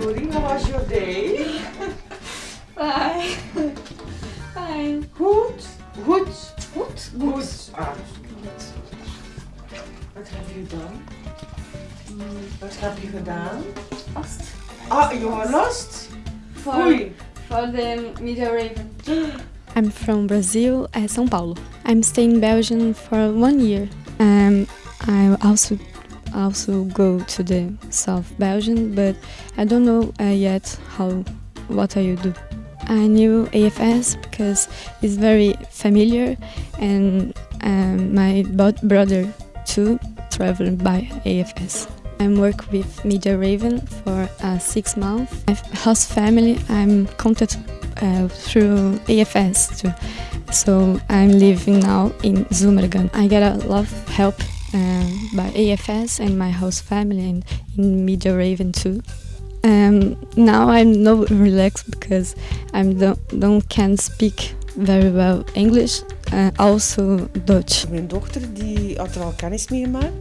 Nouri, how was your day? Fine. Fine. Goed? Goed? Goed? Goed. Ah, wat heb je gedaan? Wat heb je gedaan? Lost. Ah, you are lost? For, Oei. for the Media Raven. I'm from Brazil, uh, São Paulo. I'm staying in Belgium for one year. Um, I also also go to the South Belgium, but I don't know uh, yet how what I will do. I knew AFS because it's very familiar, and um, my brother too traveled by AFS. I work with Media Raven for uh, six months. My host family, I'm contacted uh, through AFS too. So I'm living now in Zummergan. I get a lot of help by AFS and my host family and in Media Raven too. Um, now I'm not relaxed because I don't, don't can speak very well English, uh, also Dutch. Mijn dochter die had er al kennis mee gemaakt.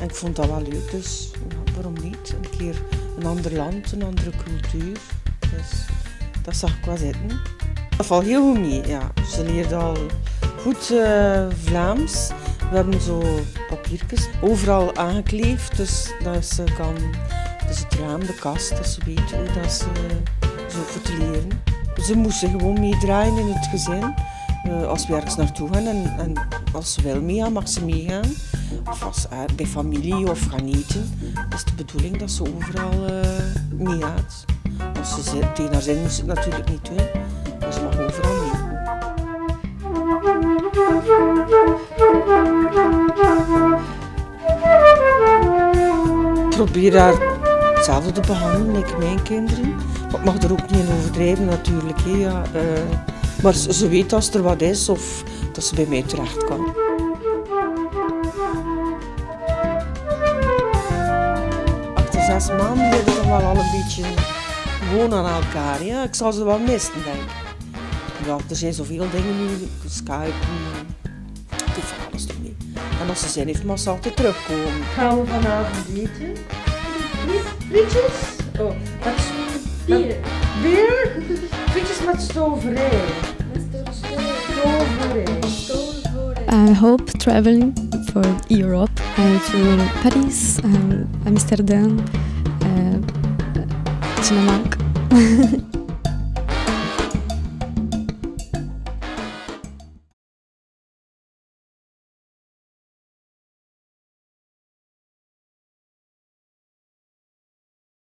En ik vond dat wel leuk, dus waarom niet? Een keer een ander land, een andere cultuur. Dus dat zag ik wel zitten. Dat valt heel goed mee, ja. Ze leert al goed eh, Vlaams. We hebben zo papiertjes overal aangekleefd, dus dat ze kan... Dus het raam, de kast, dat ze weet hoe dat ze zo te leren. Ze moesten gewoon meedraaien in het gezin. Eh, als we ergens naartoe gaan en, en als ze wil meegaan, mag ze meegaan. Of als, eh, bij familie of gaan eten. is de bedoeling dat ze overal eh meegaat. Als ze tegen haar zin het natuurlijk niet doen, probeer haar hetzelfde te behandelen als mijn kinderen. Maar ik mag er ook niet in overdrijven natuurlijk. Hè, ja. eh, maar ze, weet als er wat is of dat ze bij mij terecht kan. Achter zes maanden zijn we wel al een beetje gewoon aan elkaar. Ja. Ik zal ze wel missen, denk ik. Ja, er zijn zoveel dingen nu, Skype, ik van alles. En als ze zin heeft, mag ze altijd terugkomen. Gaan we vanavond eten? Frietjes? Oh, met Bier. Bier? Frietjes met stoverij. Stoverij. I hope traveling for Europe and to Paris, um, Amsterdam, uh, Dinamarca.